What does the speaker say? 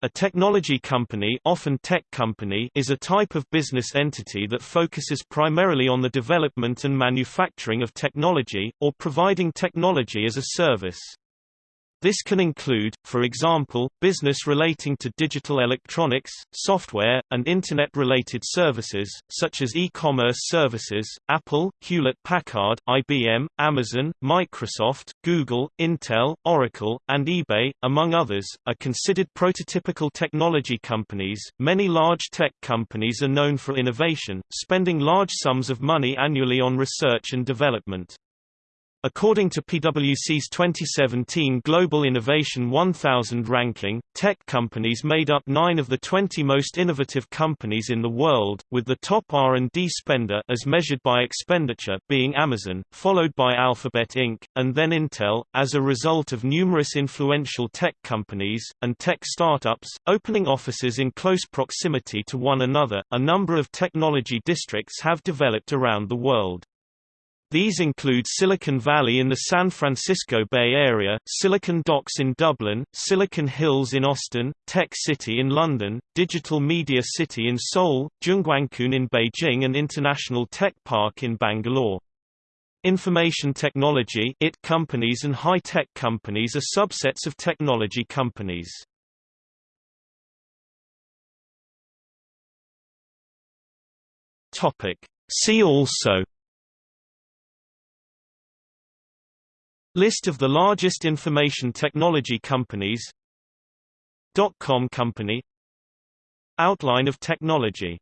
A technology company, often tech company is a type of business entity that focuses primarily on the development and manufacturing of technology, or providing technology as a service. This can include, for example, business relating to digital electronics, software, and Internet-related services, such as e-commerce services. Apple, Hewlett-Packard, IBM, Amazon, Microsoft, Google, Intel, Oracle, and eBay, among others, are considered prototypical technology companies. Many large tech companies are known for innovation, spending large sums of money annually on research and development. According to PwC's 2017 Global Innovation 1000 ranking, tech companies made up 9 of the 20 most innovative companies in the world, with the top R&D spender as measured by expenditure being Amazon, followed by Alphabet Inc., and then Intel, as a result of numerous influential tech companies, and tech startups, opening offices in close proximity to one another. A number of technology districts have developed around the world. These include Silicon Valley in the San Francisco Bay Area, Silicon Docks in Dublin, Silicon Hills in Austin, Tech City in London, Digital Media City in Seoul, Zhongguancun in Beijing and International Tech Park in Bangalore. Information technology IT companies and high-tech companies are subsets of technology companies. See also List of the largest information technology companies. Dot-com company. Outline of technology